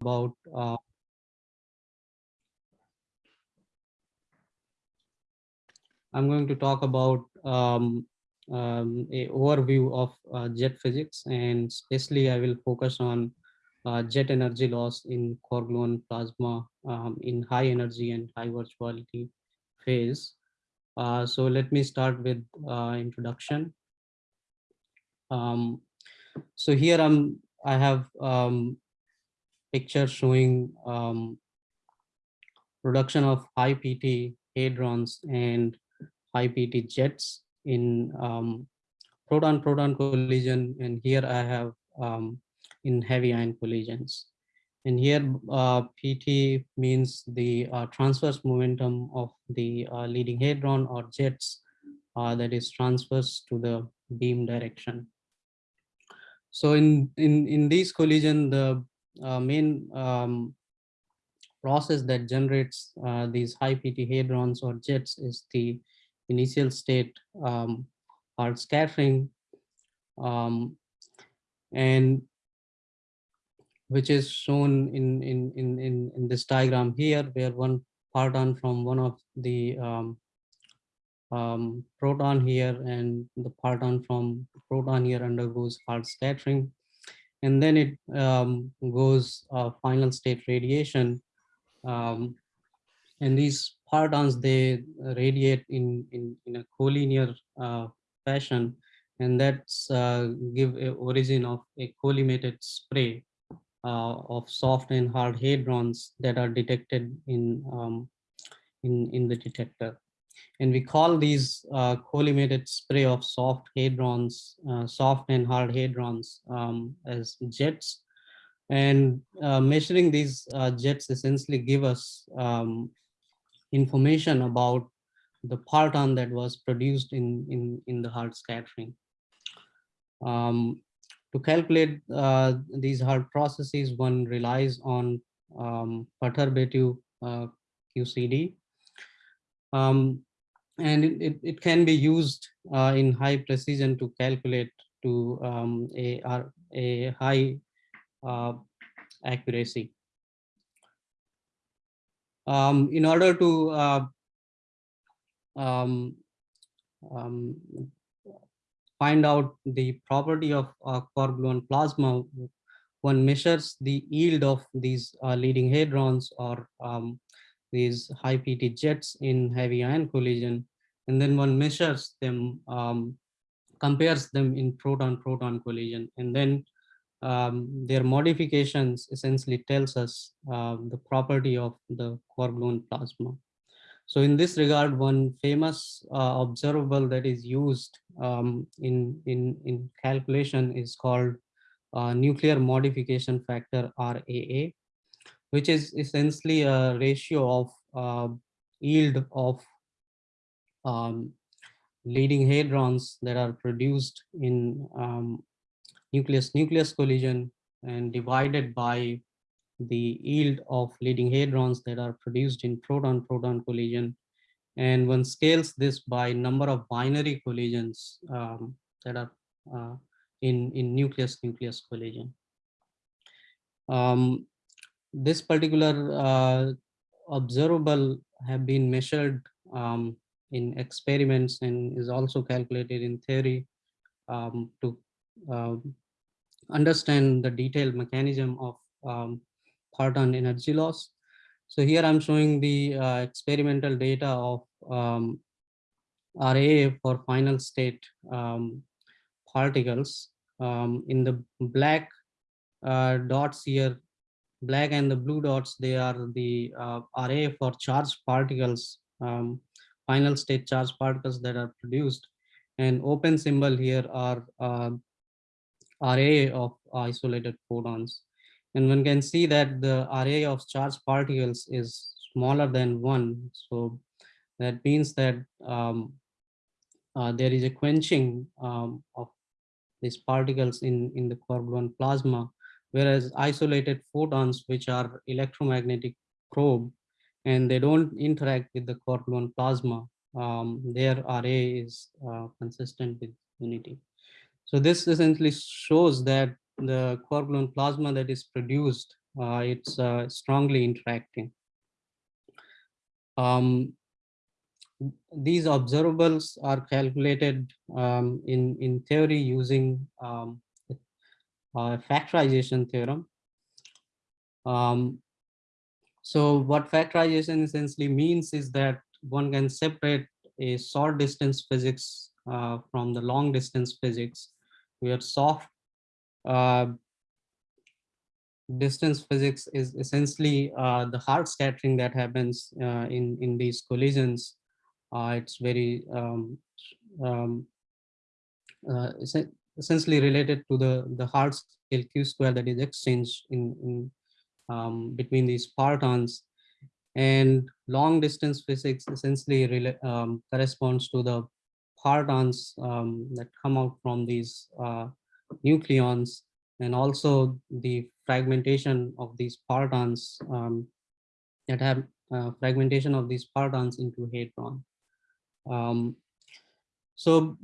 about uh, I'm going to talk about um, um, a overview of uh, jet physics and especially I will focus on uh, jet energy loss in quark gluon plasma um, in high energy and high virtuality phase. Uh, so let me start with uh, introduction. Um, so here I'm I have um, picture showing um, production of high PT hadrons and high PT jets in um, proton-proton collision, and here I have um, in heavy ion collisions. And here uh, PT means the uh, transverse momentum of the uh, leading hadron or jets uh, that is transverse to the beam direction. So in, in, in these collision, the uh, main um, process that generates uh, these high PT hadrons or jets is the initial state um, Hard scattering um, and which is shown in, in, in, in, in this diagram here, where one parton from one of the um, um, proton here and the parton from proton here undergoes hard scattering. And then it um, goes uh, final state radiation. Um, and these partons, they radiate in, in, in a collinear uh, fashion. And that's uh, give a origin of a collimated spray uh, of soft and hard hadrons that are detected in, um, in, in the detector. And we call these uh, collimated spray of soft hadrons, uh, soft and hard hadrons um, as jets. And uh, measuring these uh, jets essentially give us um, information about the parton that was produced in, in, in the hard scattering. Um, to calculate uh, these hard processes, one relies on um, perturbative uh, QCD. Um, and it, it, it, can be used uh, in high precision to calculate to um, a, a high uh, accuracy. Um, in order to uh, um, um, find out the property of uh, gluon plasma, one measures the yield of these uh, leading hadrons or um, these high PT jets in heavy ion collision, and then one measures them, um, compares them in proton-proton collision, and then um, their modifications essentially tells us uh, the property of the quark gluon plasma. So in this regard, one famous uh, observable that is used um, in, in, in calculation is called uh, nuclear modification factor RAA, which is essentially a ratio of uh, yield of um, leading hadrons that are produced in um, nucleus-nucleus collision and divided by the yield of leading hadrons that are produced in proton-proton collision. And one scales this by number of binary collisions um, that are uh, in, in nucleus-nucleus collision. Um, this particular uh, observable have been measured um, in experiments and is also calculated in theory um, to uh, understand the detailed mechanism of um, parton energy loss. So here I'm showing the uh, experimental data of um, RAA for final state um, particles. Um, in the black uh, dots here, black and the blue dots, they are the uh, RAA for charged particles, um, final state charged particles that are produced. And open symbol here are uh, RAA of isolated photons. And one can see that the RAA of charged particles is smaller than one. So that means that um, uh, there is a quenching um, of these particles in, in the gluon plasma, whereas isolated photons, which are electromagnetic probe, and they don't interact with the gluon plasma, um, their RAA is uh, consistent with unity. So this essentially shows that the gluon plasma that is produced uh, it's uh, strongly interacting. Um, these observables are calculated um, in, in theory using um, factorization theorem. Um, so what factorization essentially means is that one can separate a short distance physics uh, from the long distance physics where soft uh, distance physics is essentially uh, the hard scattering that happens uh, in in these collisions uh, it's very um, um, uh, essentially related to the the hard scale q square that is exchanged in, in um, between these partons and long distance physics essentially um, corresponds to the partons um, that come out from these uh, nucleons and also the fragmentation of these partons um, that have uh, fragmentation of these partons into hadron. Um, so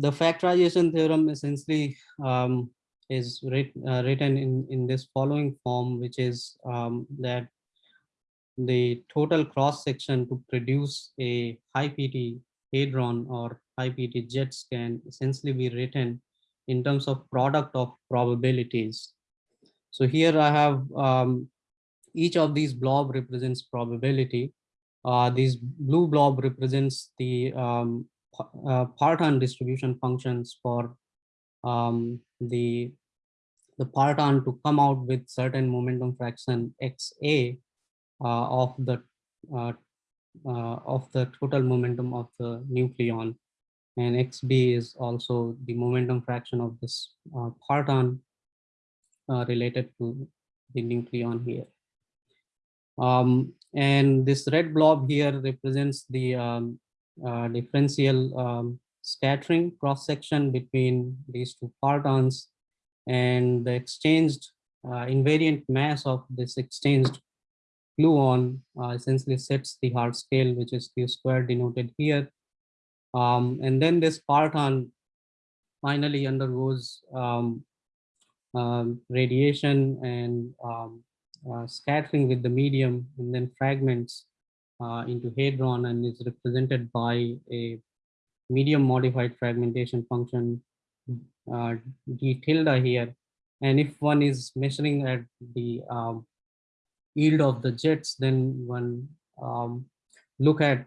the factorization theorem essentially um, is writ, uh, written in, in this following form, which is um, that the total cross section to produce a high PT hadron or high PT jets can essentially be written in terms of product of probabilities. So here I have um, each of these blob represents probability. Uh, this blue blob represents the um, uh, parton distribution functions for um, the the parton to come out with certain momentum fraction xa uh, of the uh, uh, of the total momentum of the nucleon and xb is also the momentum fraction of this uh, parton uh, related to the nucleon here. Um, and this red blob here represents the um, uh, differential um, scattering cross section between these two partons and the exchanged uh, invariant mass of this exchanged gluon uh, essentially sets the hard scale, which is q squared denoted here. Um, and then this parton finally undergoes um, um, radiation and um, uh, scattering with the medium and then fragments uh, into hadron and is represented by a medium modified fragmentation function uh, d tilde here. And if one is measuring at the um, yield of the jets, then one um, look at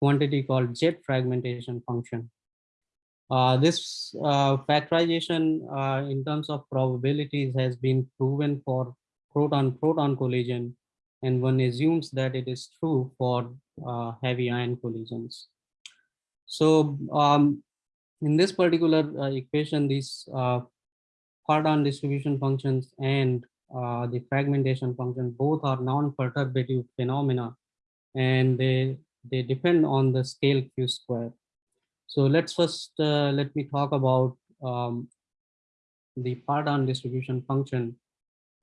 quantity called jet fragmentation function. Uh, this uh, factorization uh, in terms of probabilities has been proven for proton-proton collision, and one assumes that it is true for uh, heavy ion collisions. So um, in this particular uh, equation, these uh, distribution functions and the fragmentation function both are non-perturbative phenomena, and they they depend on the scale q square. So let's first uh, let me talk about um, the parton distribution function.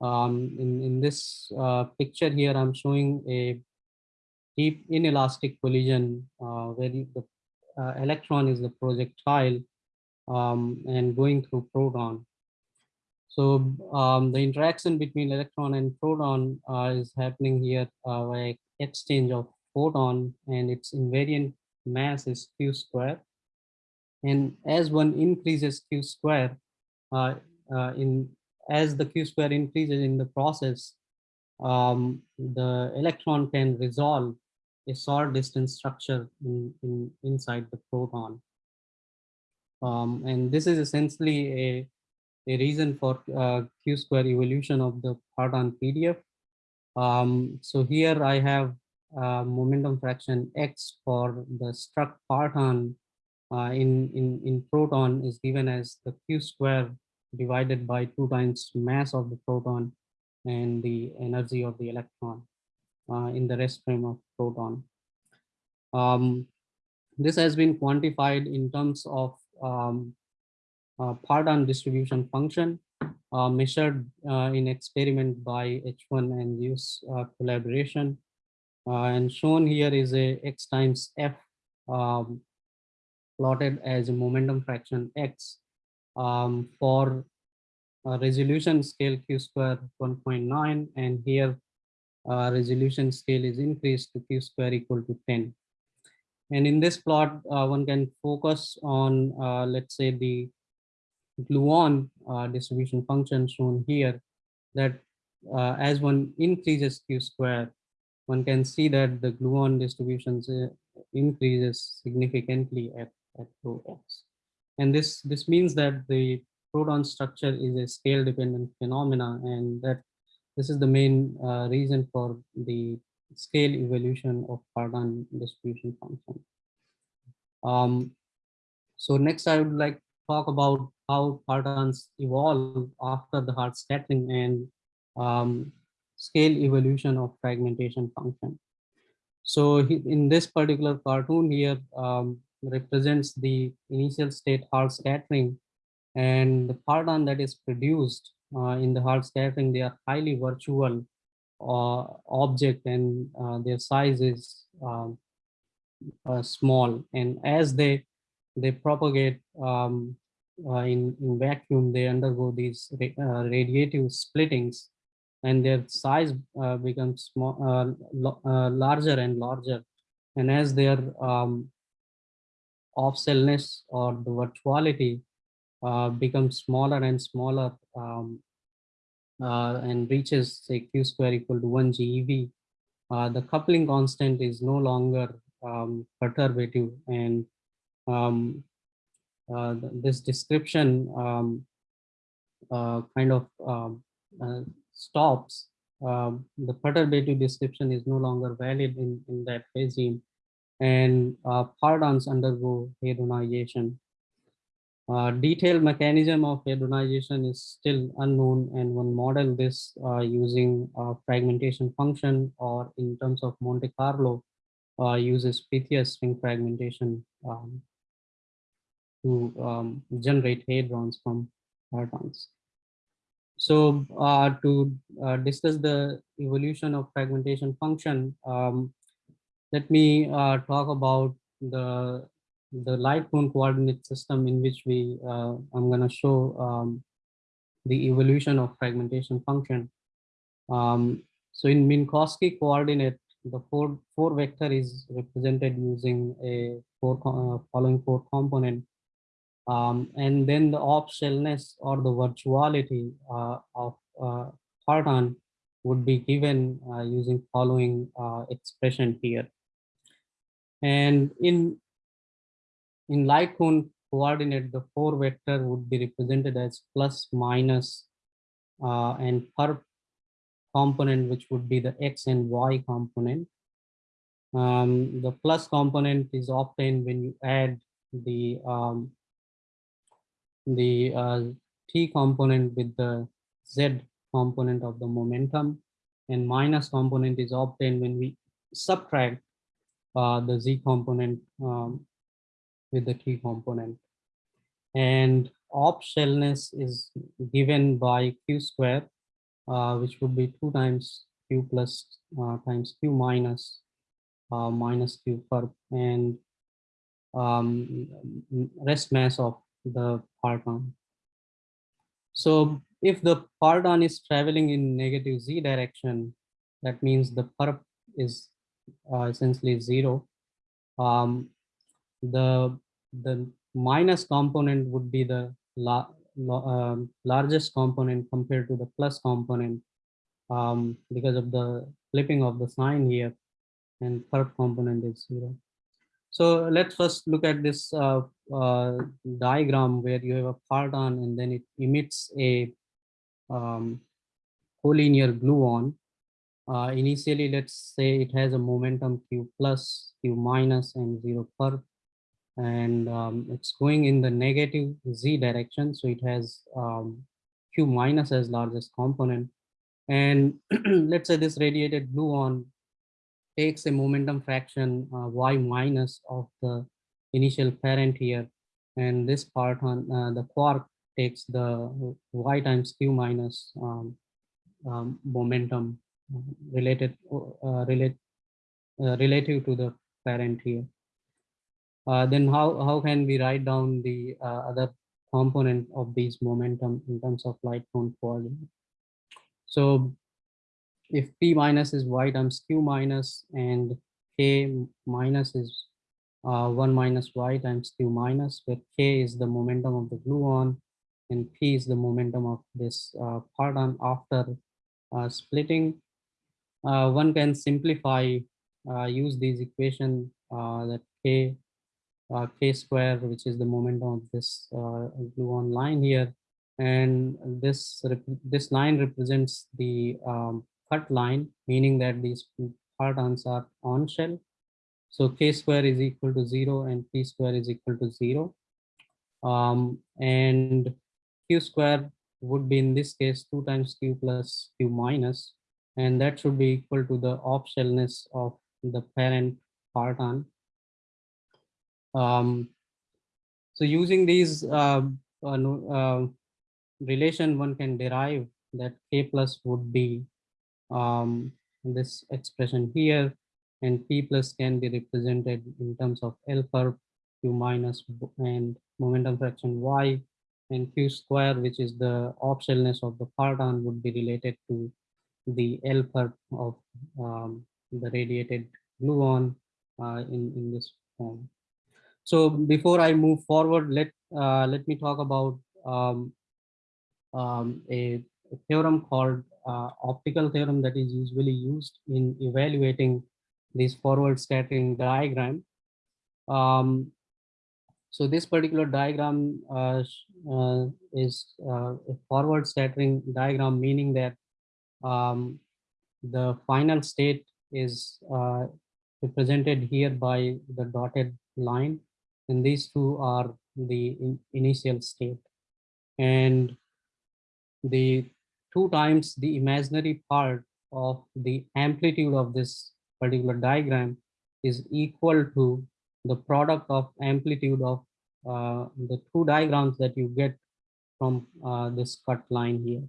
Um, in, in this uh, picture here, I'm showing a deep inelastic collision uh, where the uh, electron is the projectile um, and going through proton. So um, the interaction between electron and proton uh, is happening here uh, by exchange of photon and its invariant mass is q square and as one increases q square, uh, in as the q square increases in the process, um, the electron can resolve a short distance structure in, in inside the proton. Um, and this is essentially a, a reason for uh, q square evolution of the parton PDF. Um, so here I have uh, momentum fraction x for the struck parton uh, in, in, in proton is given as the q square divided by two times mass of the proton and the energy of the electron uh, in the rest frame of proton. Um, this has been quantified in terms of um, uh, parton distribution function uh, measured uh, in experiment by H1 and ZEUS uh, collaboration. Uh, and shown here is a x times f um, plotted as a momentum fraction x um, for uh, resolution scale q square 1.9 and here uh, resolution scale is increased to q square equal to 10 and in this plot uh, one can focus on uh, let's say the gluon uh, distribution function shown here that uh, as one increases q square one can see that the gluon distributions increases significantly at, at rho x and this this means that the proton structure is a scale dependent phenomena and that this is the main uh, reason for the scale evolution of parton distribution function. Um, so next I would like to talk about how partons evolve after the hard scattering and um, scale evolution of fragmentation function. So in this particular cartoon here um, represents the initial state hard scattering and the parton that is produced uh, in the hard scattering, they are highly virtual uh, object and uh, their size is um, uh, small. And as they they propagate um, uh, in, in vacuum, they undergo these uh, radiative splittings and their size becomes small, larger and larger. And as their um, off-shellness or the virtuality uh, becomes smaller and smaller um, uh, and reaches say q square equal to 1 GeV, uh, the coupling constant is no longer um, perturbative and um, uh, this description um, uh, kind of um, uh, stops. Um, the perturbative description is no longer valid in, in that regime and partons undergo hadronization uh, detailed mechanism of hadronization is still unknown and one model this uh, using fragmentation function or in terms of Monte Carlo uh, uses Pythia's string fragmentation um, to um, generate hadrons from partons. So uh, to uh, discuss the evolution of fragmentation function, um, let me uh, talk about the the light cone coordinate system in which we uh, I'm going to show um, the evolution of fragmentation function. Um, so in Minkowski coordinate, the four four vector is represented using a four uh, following four component, um, and then the off shellness or the virtuality uh, of uh, parton would be given uh, using following uh, expression here. And in in light cone coordinate, the four vector would be represented as plus minus uh, and per component, which would be the X and Y component. Um, the plus component is obtained when you add the um, the uh, T component with the Z component of the momentum and minus component is obtained when we subtract uh, the Z component um, with the key component. And off shellness is given by q square, uh, which would be 2 times q plus uh, times q minus uh, minus q per and um, rest mass of the parton. So if the parton is traveling in negative z direction, that means the perp is uh, essentially zero. Um, the the minus component would be the la, la, um, largest component compared to the plus component um, because of the flipping of the sign here and third component is zero. So let's first look at this uh, uh, diagram where you have a parton and then it emits a um, collinear gluon. Uh, initially, let's say it has a momentum q plus, q minus, and zero per and um, it's going in the negative z direction. So it has um, q minus as largest component. And let's say this radiated gluon takes a momentum fraction uh, y minus of the initial parent here. And this parton uh, the quark takes the y times q minus um, um, momentum uh, related uh, relate, uh, relative to the parent here uh, then how, how can we write down the uh, other component of these momentum in terms of light cone coordinate. So if P minus is y times Q minus and K minus is uh, 1 minus y times Q minus, where K is the momentum of the gluon and P is the momentum of this uh, parton after uh, splitting. Uh, one can simplify, uh, use these equation uh, that K uh, k square, which is the momentum of this gluon line here. And this, this line represents the um, cut line, meaning that these partons are on shell. So k square is equal to zero and p square is equal to zero. Um, and q square would be in this case two times q plus q minus, and that should be equal to the off shellness of the parent parton um, so using these uh, uh, uh, relation, one can derive that k plus would be um, this expression here, and p plus can be represented in terms of L per q minus and momentum fraction y, and q square, which is the optionalness of the parton, would be related to the L of um, the radiated gluon uh, in in this form. So before I move forward, let uh, let me talk about um, um, a, a, theorem called uh, optical theorem that is usually used in evaluating this forward scattering diagram. Um, so this particular diagram uh, uh is uh, a forward scattering diagram, meaning that um, the final state is uh, represented here by the dotted line and these two are the in initial state. And the two times the imaginary part of the amplitude of this particular diagram is equal to the product of amplitude of uh, the two diagrams that you get from uh, this cut line here.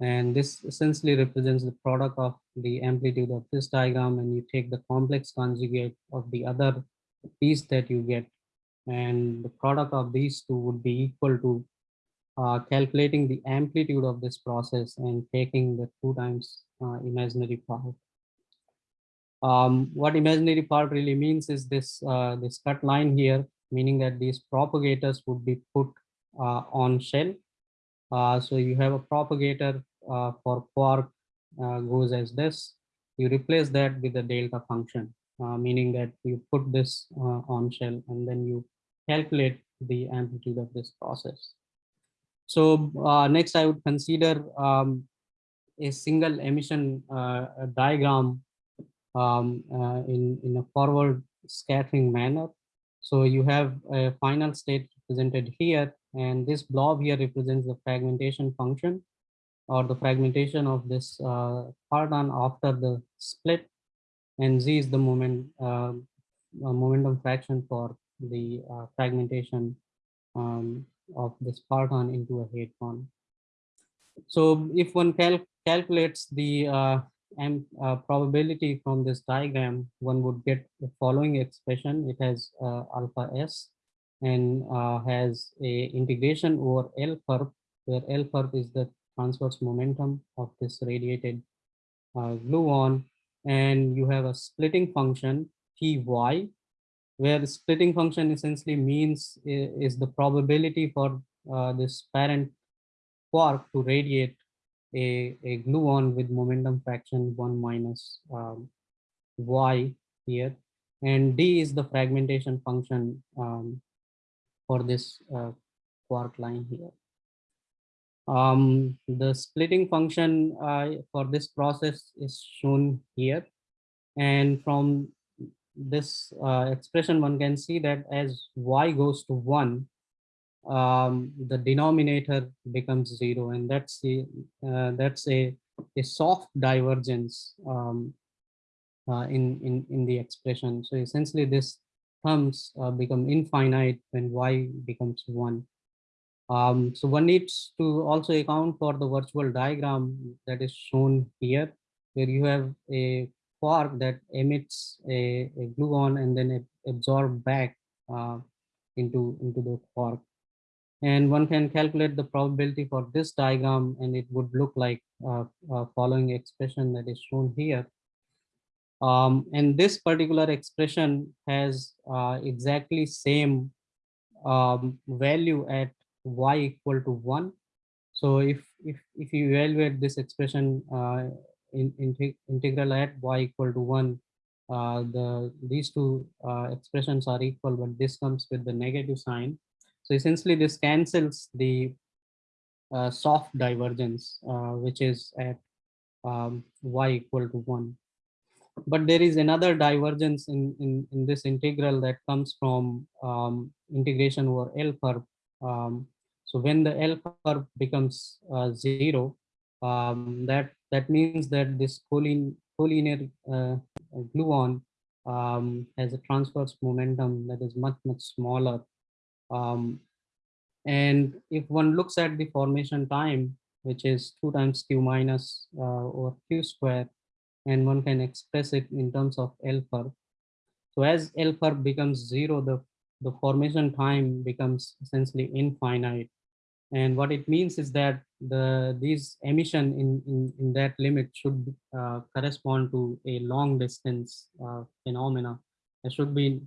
And this essentially represents the product of the amplitude of this diagram and you take the complex conjugate of the other piece that you get and the product of these two would be equal to uh, calculating the amplitude of this process and taking the two times uh, imaginary part. Um, what imaginary part really means is this uh, this cut line here, meaning that these propagators would be put uh, on shell. Uh, so you have a propagator uh, for quark goes as this. You replace that with a delta function, meaning that you put this on shell and then you calculate the amplitude of this process. So uh, next I would consider um, a single emission uh, diagram um, uh, in, in a forward scattering manner. So you have a final state represented here and this blob here represents the fragmentation function or the fragmentation of this uh, parton after the split and z is the moment uh, momentum fraction for the uh, fragmentation um, of this parton into a head hadron. So if one cal calculates the uh, M, uh, probability from this diagram, one would get the following expression. It has uh, alpha s and uh, has a integration over L perp, where L perp is the transverse momentum of this radiated uh, gluon, and you have a splitting function Ty where the splitting function essentially means is the probability for uh, this parent quark to radiate a, a gluon with momentum fraction 1 minus um, y here and d is the fragmentation function um, for this uh, quark line here. Um, the splitting function uh, for this process is shown here and from this uh, expression, one can see that as y goes to 1, um, the denominator becomes 0 and that's, the, uh, that's a, a soft divergence um, uh, in, in, in the expression. So essentially this terms uh, become infinite when y becomes 1. Um, so one needs to also account for the virtual diagram that is shown here, where you have a quark that emits a, a gluon and then it absorb back uh, into into the quark And one can calculate the probability for this diagram and it would look like uh, uh, following expression that is shown here. Um, and this particular expression has uh, exactly same um, value at y equal to 1. So if, if, if you evaluate this expression uh, in, in integral at y equal to 1, uh, the these two uh, expressions are equal, but this comes with the negative sign. So essentially this cancels the uh, soft divergence, uh, which is at um, y equal to 1 but there is another divergence in, in, in this integral that comes from um, integration over L curve. Um, so when the L curve becomes uh, zero, um, that that means that this collinear, collinear uh, gluon um, has a transverse momentum that is much much smaller. Um, and if one looks at the formation time, which is two times q minus uh, over q square, and one can express it in terms of L curve. So as L curve becomes zero, the, the formation time becomes essentially infinite. And what it means is that the these emission in, in, in that limit should uh, correspond to a long distance uh, phenomena. It should be,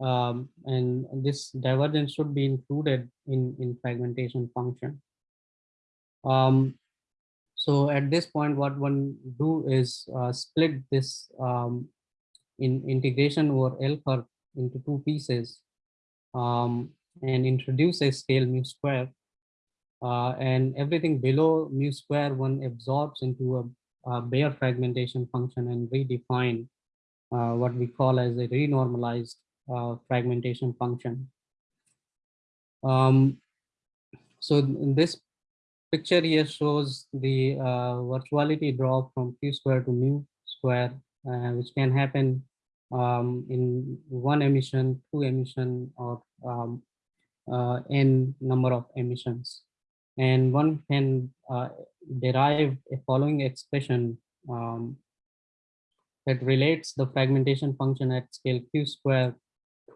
um, and this divergence should be included in, in fragmentation function. Um, so at this point, what one do is uh, split this um, in integration over L curve into two pieces um, and introduce a scale mu square. Uh, and everything below mu square one absorbs into a, a bare fragmentation function and redefine uh, what we call as a renormalized uh, fragmentation function. Um, so this picture here shows the uh, virtuality drop from q square to mu square, uh, which can happen um, in one emission, two emission, or um, uh, n number of emissions. And one can uh, derive a following expression um, that relates the fragmentation function at scale q square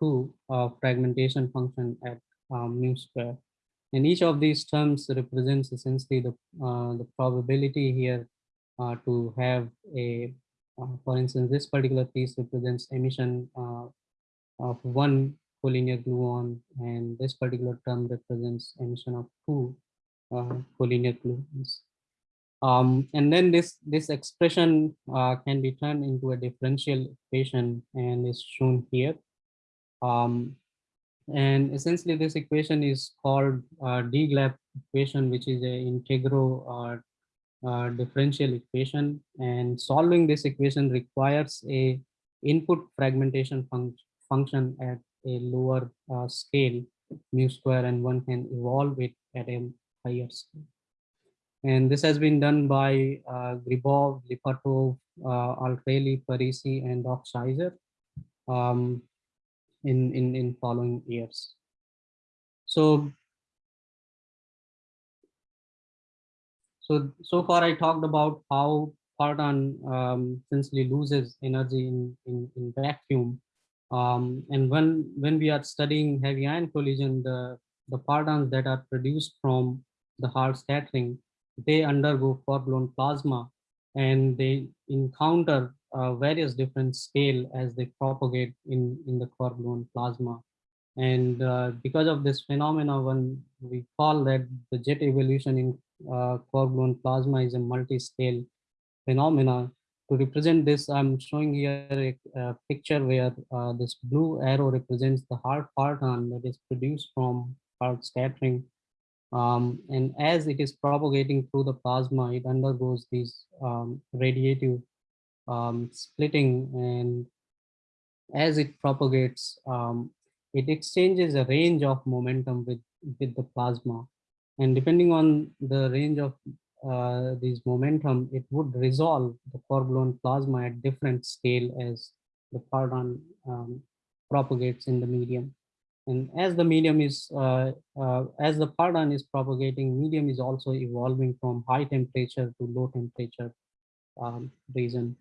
to a fragmentation function at um, mu square. And each of these terms represents essentially the, uh, the probability here uh, to have a, uh, for instance, this particular piece represents emission uh, of one collinear gluon, and this particular term represents emission of two uh, collinear gluons. Um, and then this, this expression uh, can be turned into a differential equation and is shown here. Um, and essentially this equation is called uh, DGLAP equation, which is a integral uh, uh, differential equation. And solving this equation requires a input fragmentation fun function at a lower uh, scale, mu square, and one can evolve it at a higher scale. And this has been done by uh, Gribov, Lipatov, uh, Parisi, and Dokshitzer. Um, in, in, in following years. So, so, so far I talked about how parton um, essentially loses energy in, in, in vacuum. Um, and when, when we are studying heavy ion collision, the, the partons that are produced from the hard scattering, they undergo quark-gluon plasma and they encounter uh, various different scale as they propagate in, in the core plasma. And uh, because of this phenomena, when we call that the jet evolution in uh, core plasma is a multi-scale phenomena. To represent this, I'm showing here a, a picture where uh, this blue arrow represents the hard parton that is produced from hard scattering. Um, and as it is propagating through the plasma, it undergoes these um, radiative um, splitting and as it propagates, um, it exchanges a range of momentum with, with the plasma. And depending on the range of uh, these momentum, it would resolve the quark-gluon plasma at different scale as the parton um, propagates in the medium. And as the medium is, uh, uh, as the parton is propagating, medium is also evolving from high temperature to low temperature um, region.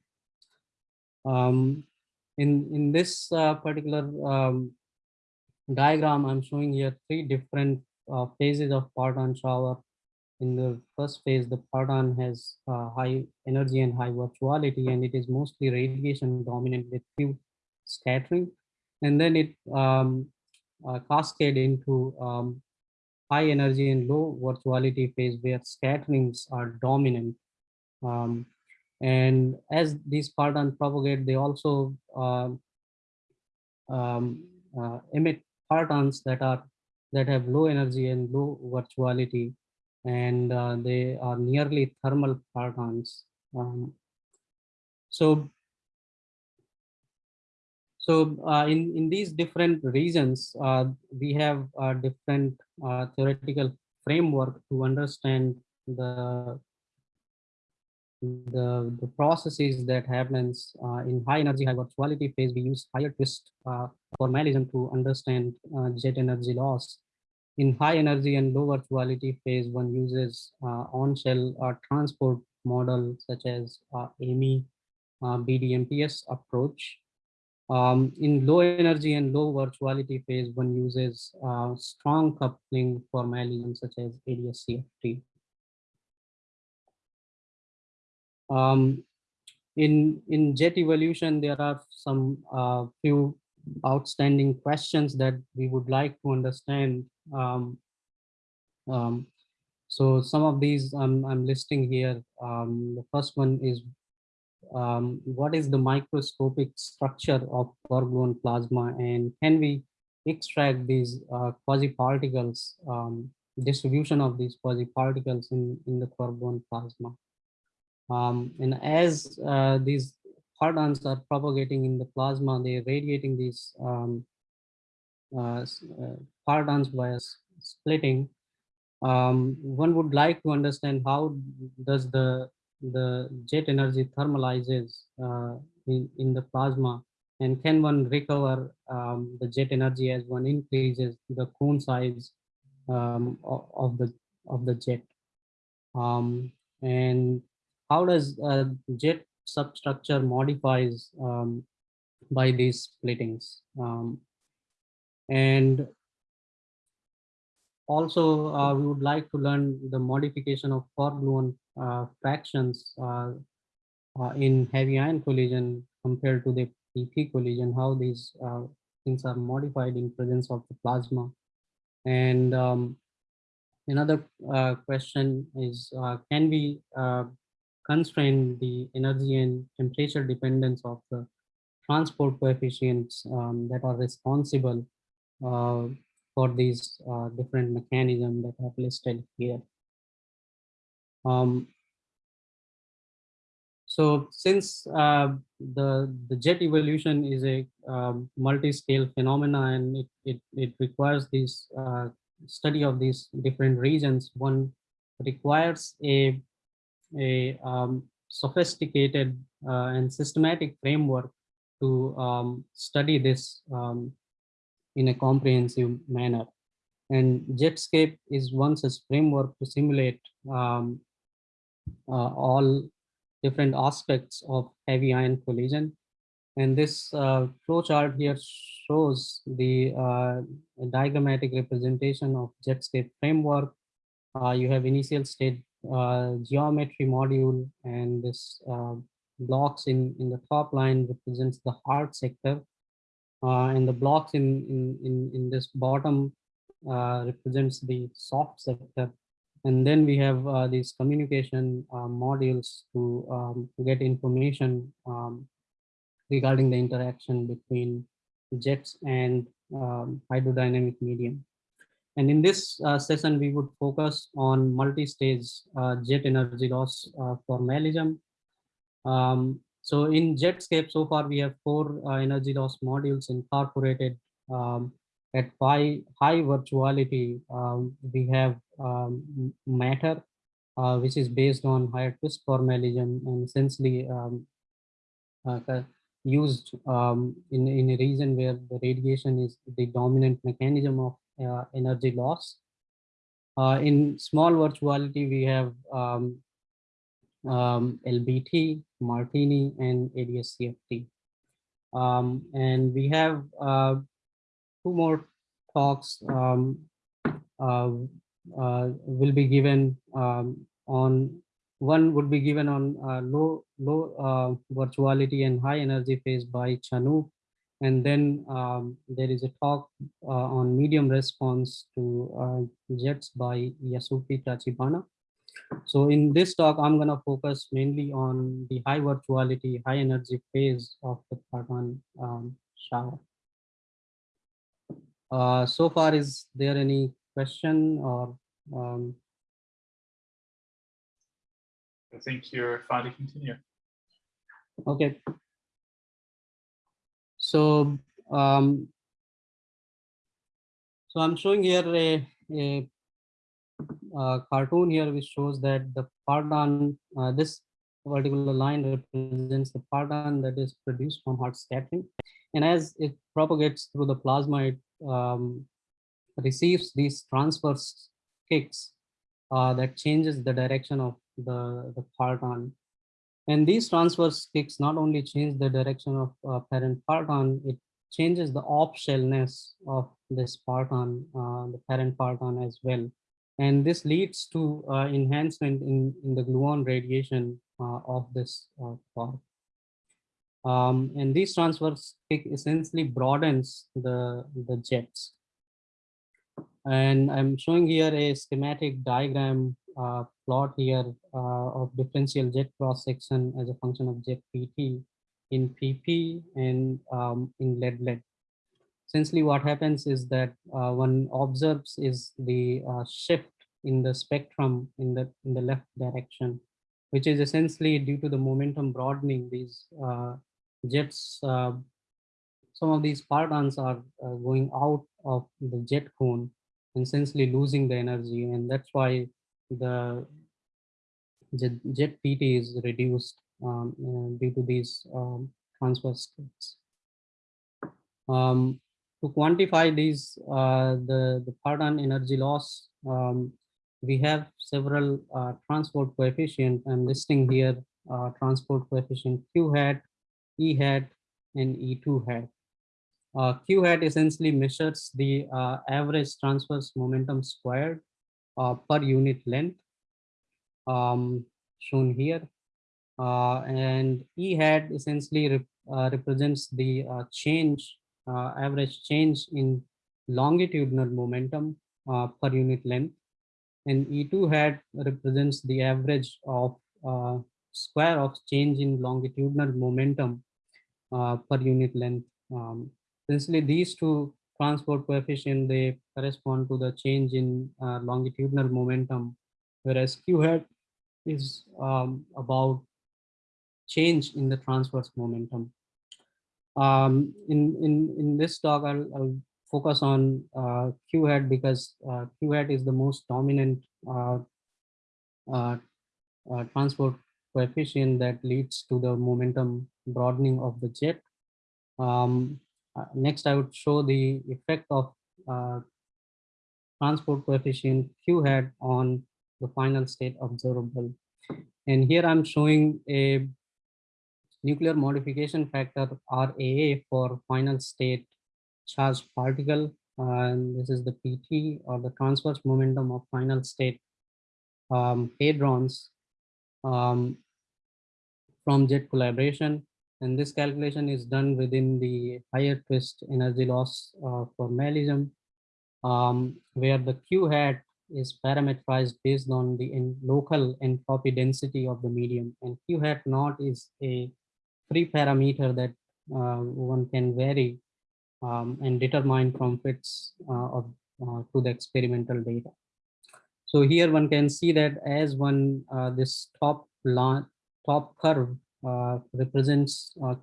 Um, in, in this uh, particular um, diagram, I'm showing here three different uh, phases of parton shower. In the first phase, the parton has uh, high energy and high virtuality, and it is mostly radiation dominant with few scattering. And then it um, uh, cascade into um, high energy and low virtuality phase where scatterings are dominant. Um, and as these partons propagate, they also uh, um, uh, emit partons that are that have low energy and low virtuality, and uh, they are nearly thermal partons. Um, so so uh, in, in these different regions, uh, we have a different uh, theoretical framework to understand the, the, the processes that happens uh, in high energy, high virtuality phase. We use higher twist uh, formalism to understand uh, jet energy loss. In high energy and low virtuality phase, one uses on-shell transport model such as AMY, BDMPS approach um, in low energy and low virtuality phase, one uses uh, strong coupling formalism such as ADS-CFT. Um, in, in jet evolution, there are some uh, few outstanding questions that we would like to understand. Um, um, so some of these I'm, I'm listing here. Um, the first one is um, what is the microscopic structure of quark-gluon plasma and can we extract these uh, quasi-particles, um, distribution of these quasi-particles in, in the quark-gluon plasma. Um, and as uh, these partons are propagating in the plasma, they're radiating these um, uh, uh partons via splitting. Um, one would like to understand how does the the jet energy thermalizes uh, in, in the plasma and can one recover um, the jet energy as one increases the cone size um, of, the of the jet um, and how does uh, jet substructure modifies um, by these splittings um, and also uh, we would like to learn the modification of quark-gluon uh, fractions uh, uh, in heavy ion collision compared to the PP collision, how these things are modified in presence of the plasma. And um, another question is, can we constrain the energy and temperature dependence of the transport coefficients um, that are responsible uh, for these uh, different mechanisms that are listed here. Um, so since uh, the, the jet evolution is a um, multi-scale phenomena and it, it, it requires this uh, study of these different regions, one requires a, a um, sophisticated uh, and systematic framework to um, study this um, in a comprehensive manner. And Jetscape is one such framework to simulate um, uh, all different aspects of heavy ion collision. And this uh, flowchart here shows the uh, diagrammatic representation of Jetscape framework. Uh, you have initial state uh, geometry module and this uh, blocks in, in the top line represents the hard sector. and the blocks in, in, in, in this bottom represents the soft sector and then we have uh, these communication uh, modules to, um, get information um, regarding the interaction between jets and um, hydrodynamic medium. And in this uh, session, we would focus on multi-stage uh, jet energy loss uh, formalism. Um, so in Jetscape, so far we have four uh, energy loss modules incorporated um, at high, high virtuality, um, we have um, matter, uh, which is based on higher twist formalism and essentially um, uh, used um, in, in a region where the radiation is the dominant mechanism of energy loss. Uh, in small virtuality, we have um, um, LBT, Martini, and ADS-CFT. and we have uh, two more talks um, uh, uh, will be given um, on one would be given on uh, low low uh, virtuality and high energy phase by Chanu. And then um, there is a talk uh, on medium response to uh, jets by Yasuki Tachibana. So in this talk, I'm going to focus mainly on the high virtuality, high energy phase of the parton um, shower. Uh, so far, is there any question or um, I think you're fine to continue. Okay. So, um, so I'm showing here a, a, cartoon here which shows that the parton, uh, this particular line represents the parton that is produced from hot scattering. And as it propagates through the plasma, it um, receives these transverse kicks uh, that changes the direction of the, the parton. And these transverse kicks not only change the direction of uh, parent parton, it changes the off-shellness of this parton, uh, the parent parton as well. And this leads to uh, enhancement in, in the gluon radiation uh, of this uh, part. Um, and these transverse kick essentially broadens the, the jets. And I'm showing here a schematic diagram uh, plot here uh, of differential jet cross section as a function of jet PT in PP and um, in lead lead. Essentially what happens is that uh, one observes is the uh, shift in the spectrum in the in the left direction, which is essentially due to the momentum broadening these uh, jets. Uh, some of these partons are going out of the jet cone and essentially losing the energy and that's why the jet, PT is reduced um, uh, due to these um, transfer states. Um, to quantify these, uh, the, the parton energy loss, um, we have several uh, transport coefficient. I'm listing here uh, transport coefficient Q hat, E hat, and E2 hat. Uh, Q hat essentially measures the uh, average transverse momentum squared uh, per unit length um, shown here. Uh, and E hat essentially rep uh, represents the uh, change, average change in longitudinal momentum per unit length. And E2 hat represents the average of square of change in longitudinal momentum per unit length um, Essentially, these two transport coefficient, they correspond to the change in uh, longitudinal momentum, whereas Q hat is um, about change in the transverse momentum. Um, in, in, in this talk, I'll, I'll focus on uh, Q hat because uh, Q hat is the most dominant uh, uh, uh, transport coefficient that leads to the momentum broadening of the jet. Um, uh, next, I would show the effect of uh, transport coefficient Q hat on the final state observable. And here I'm showing a nuclear modification factor RAA for final state charged particle. And this is the PT or the transverse momentum of final state um, hadrons um, from jet collaboration. And this calculation is done within the higher twist energy loss uh, formalism, um, where the Q hat is parameterized based on the local entropy density of the medium. And Q hat naught is a free parameter that uh, one can vary um, and determine from fits uh, of, uh, to the experimental data. So here one can see that as one uh, this top line, top curve represents uh,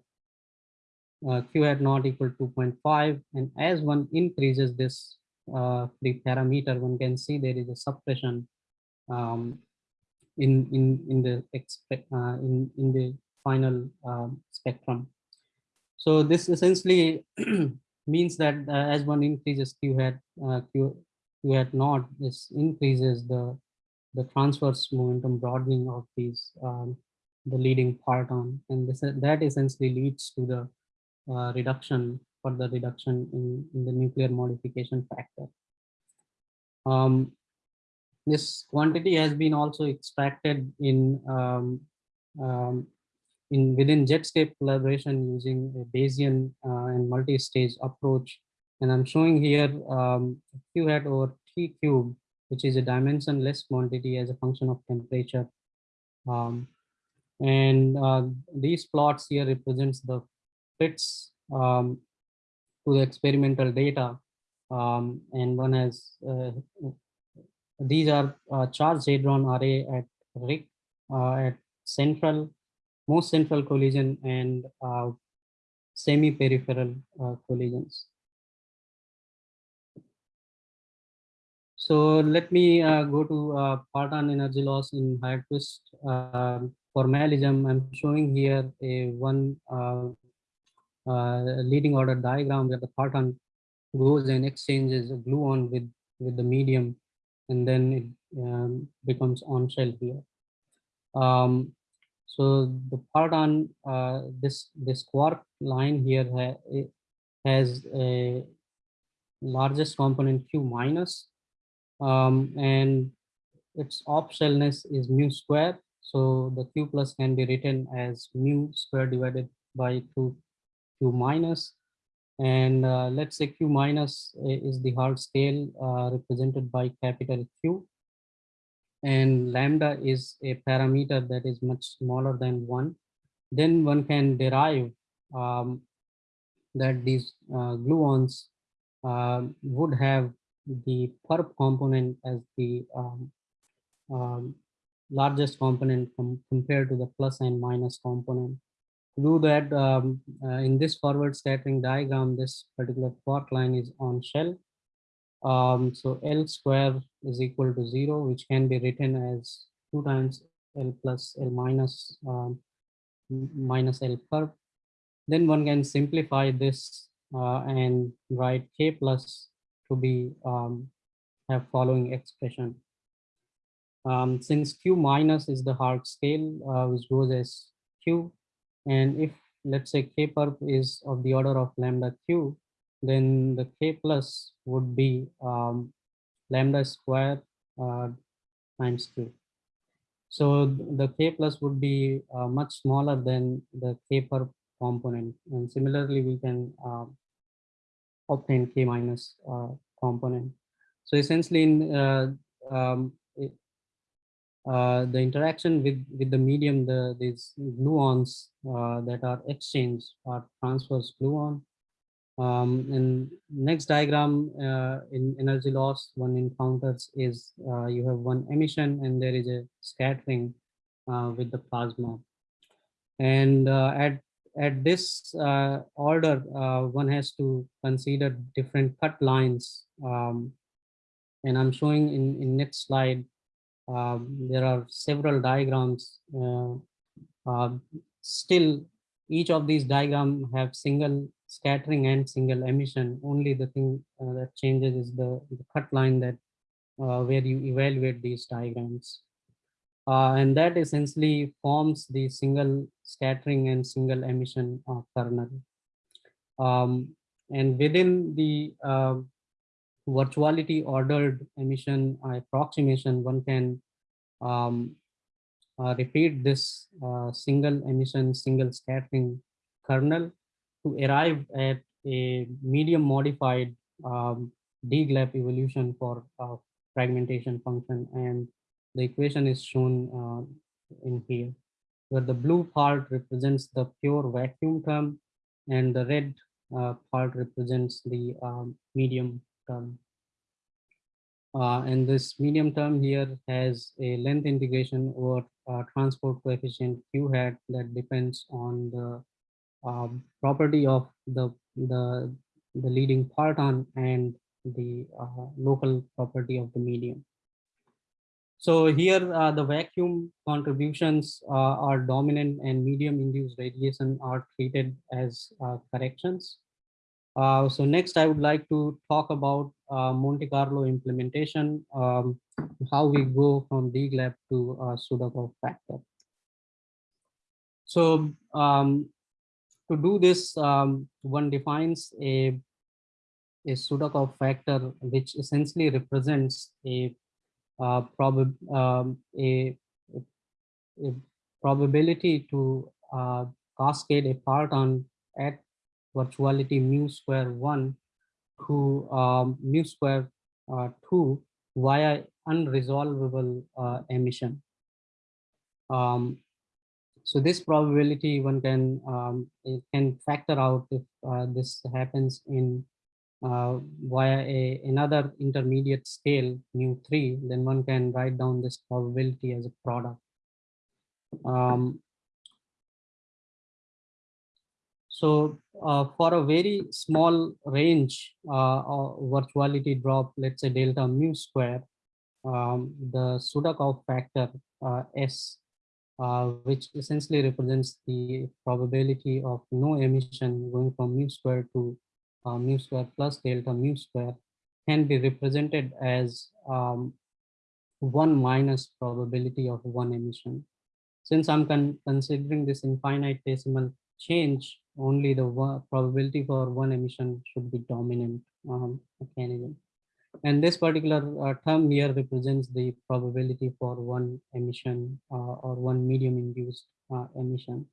uh, q hat not equal to 2.5 and as one increases this uh, the parameter one can see there is a suppression um, in in in the expect uh, in in the final um, spectrum. So this essentially means that uh, as one increases q hat uh, q q hat not this increases the the transverse momentum broadening of these um, the leading parton and this that essentially leads to the uh, reduction for the reduction in, in the nuclear modification factor Um, this quantity has been also extracted in um, um, in within Jetscape collaboration using a Bayesian uh, and multi-stage approach. And I'm showing here um, Q hat over T cube, which is a dimensionless quantity as a function of temperature. Um, and uh, these plots here represents the fits um, to the experimental data. Um, and one has, uh, these are uh, charged hadron RAA at RHIC, uh, at central, most central collision and uh, semi-peripheral uh, collisions. So let me uh, go to uh, parton energy loss in Nyquist uh, formalism. I'm showing here a one uh, uh, leading order diagram where the parton goes and exchanges a gluon with with the medium, and then it um, becomes on shell here. Um, so the parton, uh, this this quark line here ha has a largest component Q minus um, and its off-shellness is mu square. So the Q plus can be written as mu square divided by 2 Q minus. And uh, let's say Q minus is the hard scale uh, represented by capital Q. And lambda is a parameter that is much smaller than one. Then one can derive um, that these uh, gluons uh, would have the perp component as the um, um, largest component com compared to the plus and minus component. To do that, um, uh, in this forward scattering diagram, this particular quark line is on shell. Um, so L square is equal to zero, which can be written as two times L plus L minus um, minus L perp. Then one can simplify this uh, and write K plus to be um, have following expression. Um, since Q minus is the hard scale, uh, which goes as Q, and if let's say K perp is of the order of lambda Q, then the K plus would be um, lambda square uh, times Q. So the K plus would be uh, much smaller than the K perp component. And similarly, we can uh, obtain k minus uh, component. So essentially, in uh, um, uh, the interaction with with the medium, the these gluons that are exchanged are transverse gluon. Um, and next diagram uh, in energy loss one encounters is uh, you have one emission and there is a scattering uh, with the plasma. And at at this uh, order, uh, one has to consider different cut lines. Um, and I'm showing in, in next slide, there are several diagrams. Uh, uh still, each of these diagrams have single scattering and single emission. Only the thing uh, that changes is the, the cut line that where you evaluate these diagrams. Uh, and that essentially forms the single scattering and single emission kernel. Um, and within the uh, virtuality ordered emission approximation, one can um, uh, repeat this uh, single emission, single scattering kernel to arrive at a medium modified um, DGLAP evolution for uh, fragmentation function. And the equation is shown uh, in here, where the blue part represents the pure vacuum term and the red uh, part represents the um, medium term. Uh, and this medium term here has a length integration over uh, transport coefficient q hat that depends on the um, property of the, the, the leading parton and the uh, local property of the medium. So here uh, the vacuum contributions uh, are dominant and medium induced radiation are treated as uh, corrections. Uh, so next I would like to talk about uh, Monte Carlo implementation, um, how we go from DGLAP to uh, factor. So um, to do this, um, one defines a a Sudakov factor, which essentially represents a uh, um, a, a, probability to uh, cascade a parton at virtuality mu square one to um, mu square uh, two via unresolvable uh, emission. Um, so this probability one can um, it can factor out if uh, this happens in uh, via a another intermediate scale mu three, then one can write down this probability as a product. Um, so uh, for a very small range uh, virtuality drop, let's say delta mu square, um, the Sudakov factor uh, S uh, which essentially represents the probability of no emission going from mu square to uh, mu square plus delta mu square can be represented as um, one minus probability of one emission. Since I'm con considering this infinitesimal change, only the probability for one emission should be dominant um, mechanism. And this particular uh, term here represents the probability for one emission uh, or one medium induced uh, emission.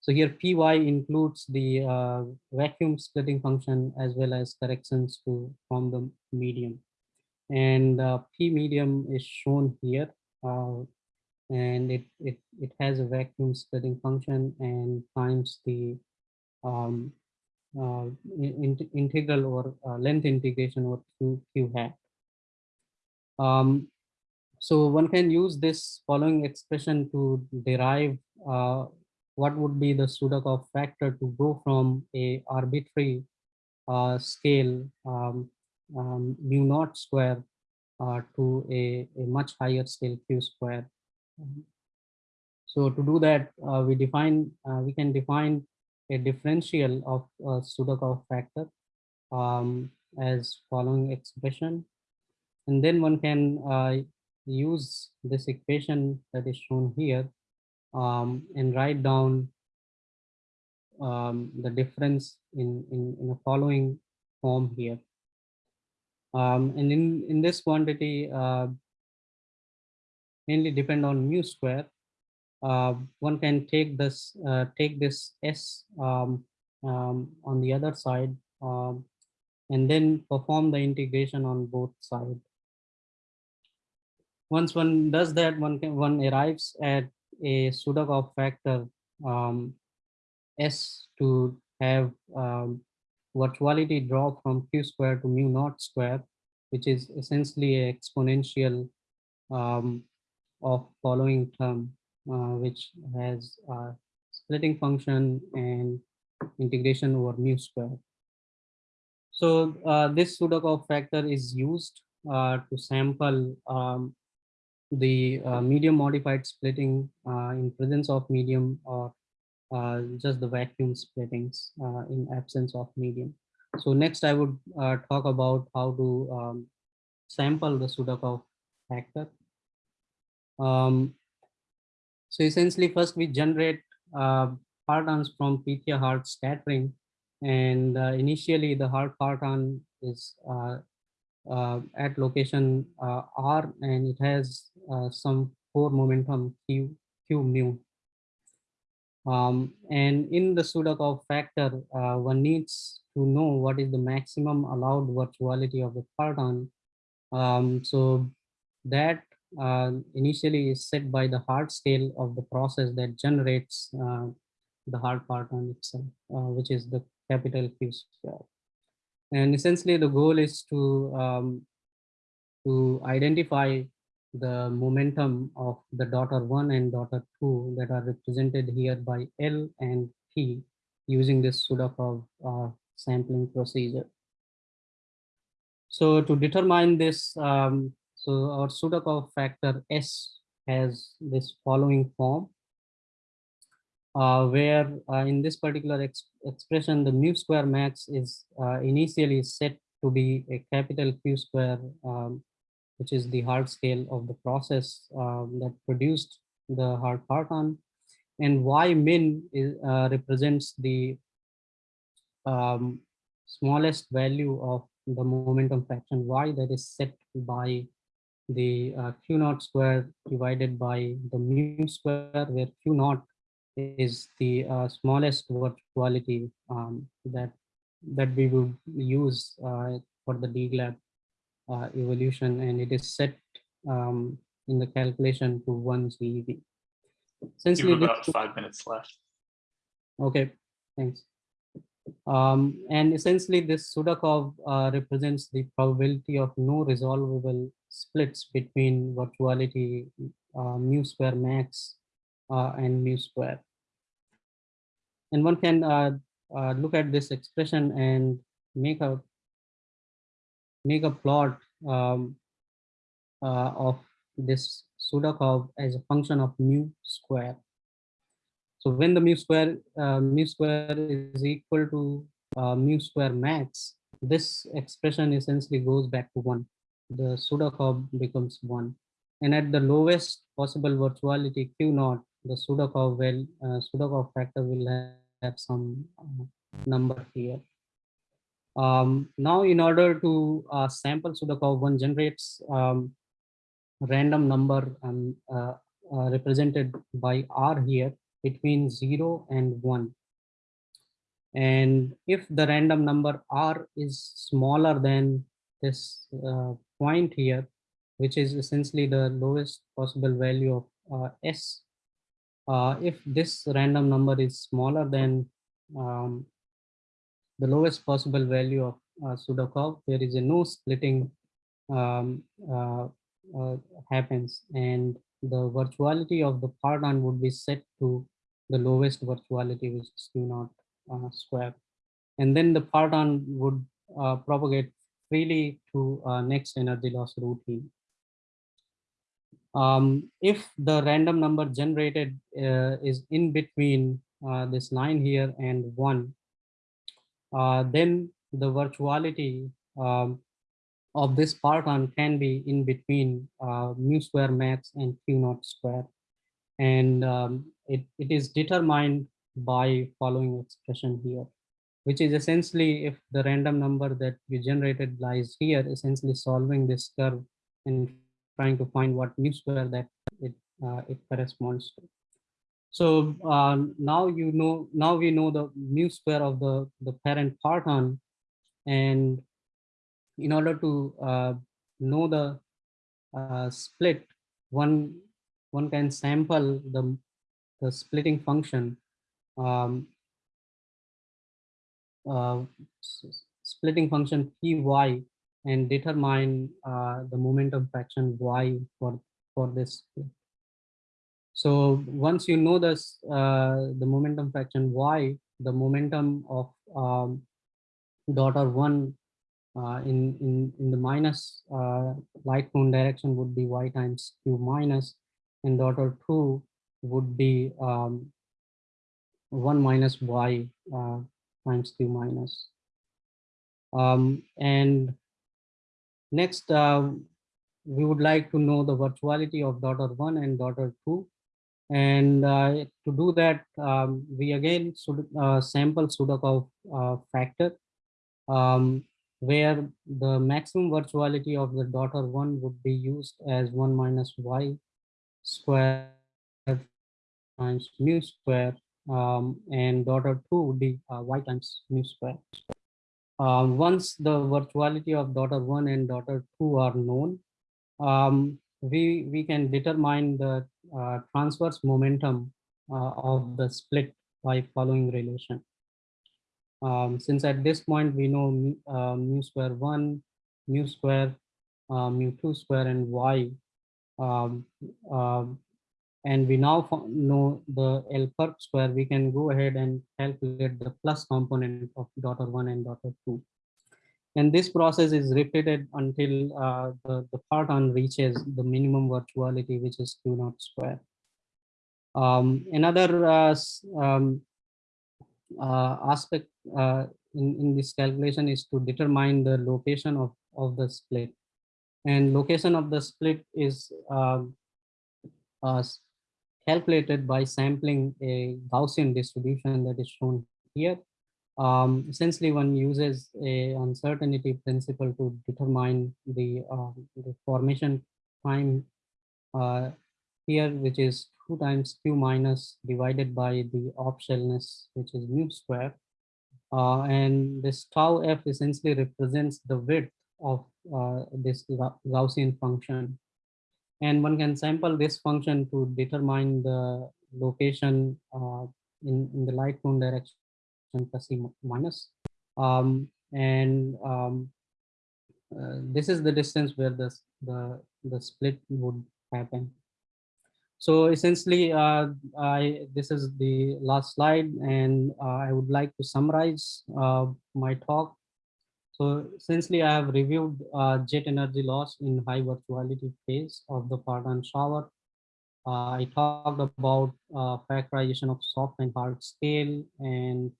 So here Py includes the uh, vacuum splitting function as well as corrections to from the medium. And uh, P medium is shown here. And it, it, it has a vacuum splitting function and times the um, uh, in, integral or uh, length integration or q, q hat. Um, so one can use this following expression to derive uh, what would be the Sudakov factor to go from a arbitrary uh, scale um, um, mu naught square uh, to a, a much higher scale q square. So to do that, uh, we define we can define a differential of a Sudakov factor um, as following expression. And then one can uh, use this equation that is shown here um, and write down um, the difference in, in, in a following form here. Um, and in, in this quantity, uh, mainly depend on mu square. Uh, one can take this uh, take this s um, um, on the other side um, and then perform the integration on both sides once one does that one can one arrives at a Sudakov factor um, s to have um, virtuality drop from q square to mu naught square which is essentially a exponential um, of following term uh, which has a splitting function and integration over mu square. So uh, this Sudakov factor is used uh, to sample um, the uh, medium modified splitting uh, in presence of medium or uh, just the vacuum splittings in absence of medium. So next I would talk about how to um, sample the Sudakov factor. Um, so essentially first we generate uh, partons from Pythia hard scattering and uh, initially the hard parton is uh, uh, at location uh, R and it has uh, some four momentum Q, Q mu. Um, and in the Sudakov factor, one needs to know what is the maximum allowed virtuality of the parton. Um, so that uh, initially is set by the hard scale of the process that generates uh, the hard parton itself, uh, which is the capital Q square. And essentially the goal is to, um, to identify the momentum of the daughter one and daughter two that are represented here by L and P using this Sudakov uh, sampling procedure. So to determine this um, so our Sudakov factor S has this following form, uh, where uh, in this particular ex expression, the mu square max is uh, initially set to be a capital Q square, um, which is the hard scale of the process um, that produced the hard parton. And Y min is, uh, represents the um, smallest value of the momentum fraction y that is set by the uh, q naught square divided by the mu square where q naught is the uh, smallest virtuality um, that that we would use uh, for the DGLAP uh, evolution and it is set um, in the calculation to one GeV. You Essentially, have about five minutes left. Okay, thanks. Um, and essentially this Sudakov uh, represents the probability of no resolvable splits between virtuality uh, mu square max uh, and mu square. And one can uh, uh, look at this expression and make a make a plot um, uh, of this Sudakov as a function of mu square. So when the mu square mu square is equal to mu square max, this expression essentially goes back to one. The Sudakov becomes one, and at the lowest possible virtuality Q naught, the Sudakov well uh, Sudakov factor will have, have some uh, number here. Um, now, in order to uh, sample Sudakov, one generates um, random number um, uh, represented by R here between 0 and 1. And if the random number R is smaller than this uh, point here, which is essentially the lowest possible value of uh, S, uh, if this random number is smaller than um, the lowest possible value of uh, there is a no splitting um, uh, uh, happens. And the virtuality of the parton would be set to the lowest virtuality which is q naught uh, square. And then the parton would propagate freely to uh, next energy loss routine um, if the random number generated uh, is in between uh, this line here and one uh, then the virtuality um, of this parton can be in between uh, mu square max and q naught square. And um, it, it is determined by following expression here, which is essentially if the random number that we generated lies here, essentially solving this curve and trying to find what mu square that it, uh, it corresponds to. So uh, now you know, now we know the mu square of the, the parent parton and in order to uh, know the uh, split, one one can sample the the splitting function, um, uh, splitting function py, and determine uh, the momentum fraction y for for this. So once you know this, uh, the momentum fraction y, the momentum of um, daughter one uh, in, in, in the minus uh, light cone direction would be y times q minus and daughter 2 would be um, 1 minus y uh, times q minus. Um, and next, uh, we would like to know the virtuality of daughter 1 and daughter 2. And uh, to do that, um, we again should uh, sample Sudakov factor um, where the maximum virtuality of the daughter one would be used as one minus y square times mu square um, and daughter two would be uh, y times mu square. Um, once the virtuality of daughter one and daughter two are known, um, we, we can determine the uh, transverse momentum uh, of the split by following relation. Um, since at this point we know mu, uh, square 1, mu square, uh, mu 2 square, and y. And we now know the L perp square, we can go ahead and calculate the plus component of daughter 1 and daughter 2. And this process is repeated until uh, the, the parton reaches the minimum virtuality, which is Q naught square. Um, another uh, um, uh, aspect uh, in, in this calculation is to determine the location of, of the split. And location of the split is uh, uh, calculated by sampling a Gaussian distribution that is shown here. um, essentially one uses a uncertainty principle to determine the, uh, the formation time uh, here, which is two times q minus divided by the off-shellness, which is mu square. Uh, and this tau f essentially represents the width of uh, this Gaussian function. And one can sample this function to determine the location uh, in, in the light cone direction plus C minus. Um, and um, uh, this is the distance where the, the, the split would happen. So essentially, uh, I, this is the last slide and uh, I would like to summarize uh, my talk. So essentially, I have reviewed uh, jet energy loss in high virtuality phase of the parton shower. Uh, I talked about uh, factorization of soft and hard scale and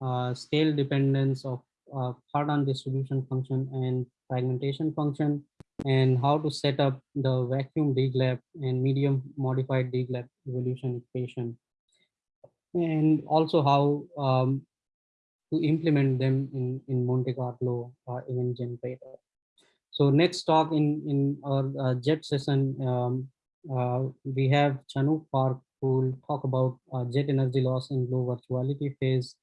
uh, scale dependence of uh, distribution function and fragmentation function and how to set up the vacuum DGLAP and medium modified DGLAP evolution equation. And also how um, to implement them in, in Monte Carlo uh, event generator. So next talk in, in our uh, JET session, um, uh, we have Chanwook Park who will talk about uh, jet energy loss in low virtuality phase.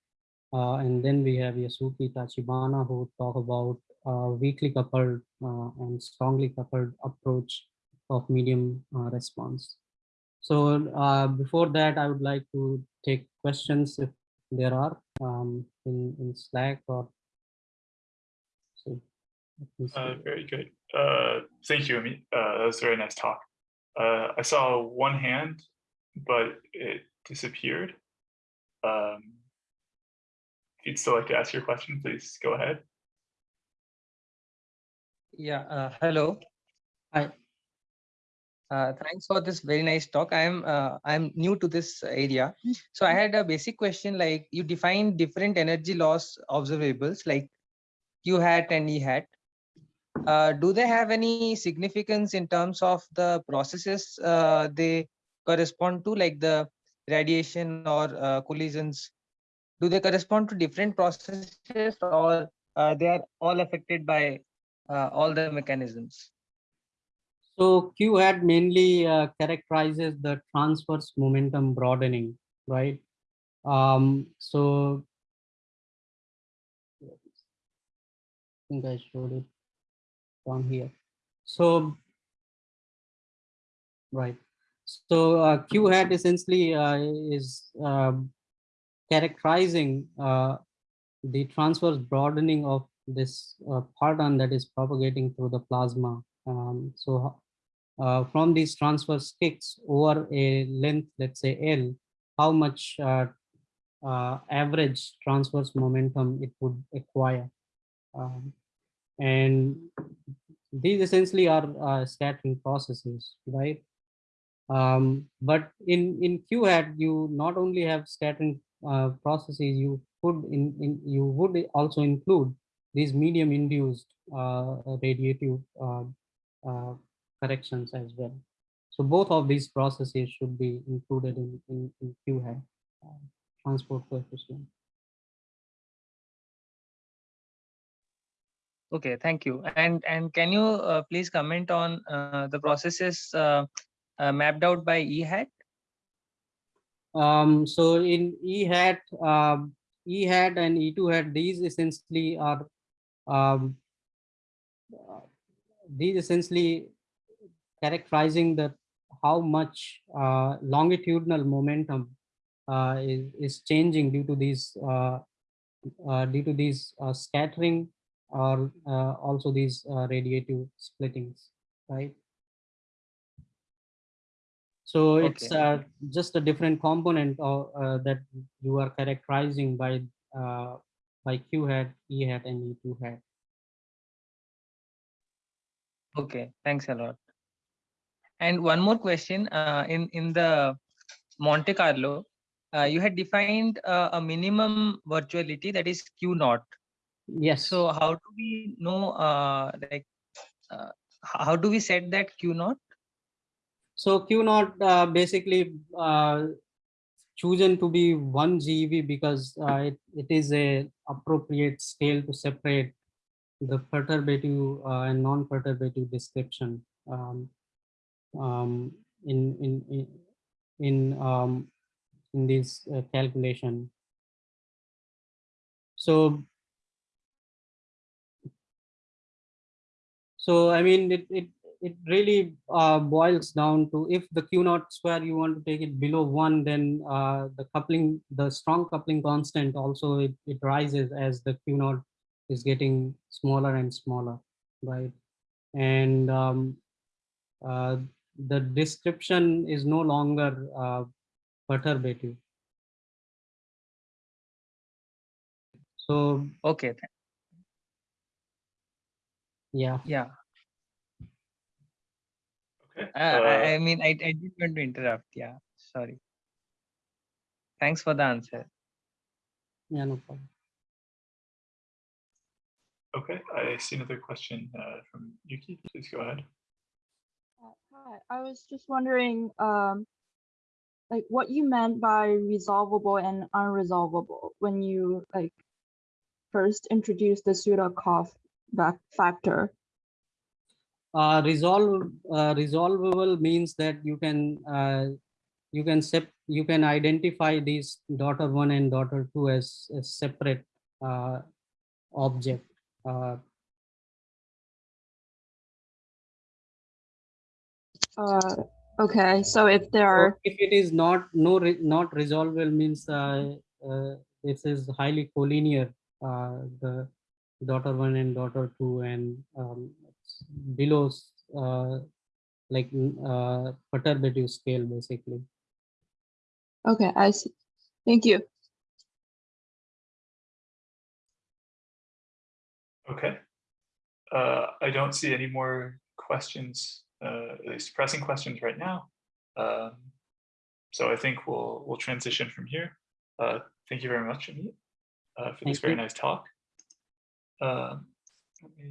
Uh, and then we have Yasuki Tachibana who will talk about uh, weakly coupled and strongly coupled approach of medium response. So before that, I would like to take questions if there are um, in, in Slack or so. let me see. Uh, very good. Uh, thank you, Amit. Uh, that was a very nice talk. Uh, I saw one hand, but it disappeared. Um, if you'd still like to ask your question, please go ahead. Yeah, uh, hello. Hi. Uh, thanks for this very nice talk. I am uh, I am new to this area, so I had a basic question. Like you define different energy loss observables like Q hat and E hat. Uh, do they have any significance in terms of the processes uh, they correspond to, like the radiation or uh, collisions? Do they correspond to different processes, or they are all affected by uh, all the mechanisms? So Q hat mainly uh, characterizes the transverse momentum broadening, right? Um, so I think I showed it from here. So right. So uh, Q hat essentially uh, is um, characterizing uh, the transverse broadening of this uh, parton that is propagating through the plasma. Um, so uh, from these transverse kicks over a length, let's say L, how much uh, uh, average transverse momentum it would acquire. Um, and these essentially are uh, scattering processes, right? Um, but in, in Q hat, you not only have scattering uh, processes, you could in, in you would also include these medium induced radiative corrections as well. So both of these processes should be included in, in, in Q hat uh, transport coefficient. Okay, thank you. And and can you uh, please comment on uh, the processes uh, uh, mapped out by E hat? Um, so in E hat, um, E and E2 hat, these essentially are um, uh, these essentially characterizing the how much uh, longitudinal momentum uh, is, is changing due to these uh, uh, due to these uh, scattering or uh, also these uh, radiative splittings, right? So it's Okay. uh, just a different component of, uh, that you are characterizing by uh, by Q hat, E hat, and E2 hat. Okay, thanks a lot. And one more question. Uh, in in the Monte Carlo, uh, you had defined uh, a minimum virtuality that is Q naught. Yes. So how do we know? Uh, like, uh, how do we set that Q naught? So Q naught uh, basically uh, chosen to be one GeV because uh, it, it is a appropriate scale to separate the perturbative uh, and non-perturbative description um, um, in in in um, in this uh, calculation. So so I mean it it it really uh, boils down to if the Q naught square you want to take it below one, then uh, the coupling, the strong coupling constant also it, it rises as the Q naught is getting smaller and smaller, right? And um, uh, the description is no longer uh, perturbative. So Okay, yeah, yeah. Okay. Uh, I, uh, I mean, I, I didn't want to interrupt. Yeah, sorry. Thanks for the answer. yeah, no problem. Okay, I see another question uh, from Yuki. Please go ahead. Uh, Hi, I was just wondering, um, like what you meant by resolvable and unresolvable when you like first introduced the back factor. uh, resolve uh, resolvable means that you can uh, you can sep you can identify these daughter one and daughter two as, as separate uh, object uh, okay, so if there or are, if it is not no re, not resolvable means uh, uh, this is highly collinear uh, the daughter one and daughter two and um, below uh, like uh, perturbative scale basically okay, I see. Thank you. Okay. Uh, I don't see any more questions, uh, at least pressing questions right now. Um, so I think we'll we'll transition from here. Uh, thank you very much, Amit, uh, for this Thank very you. nice talk. Um, let me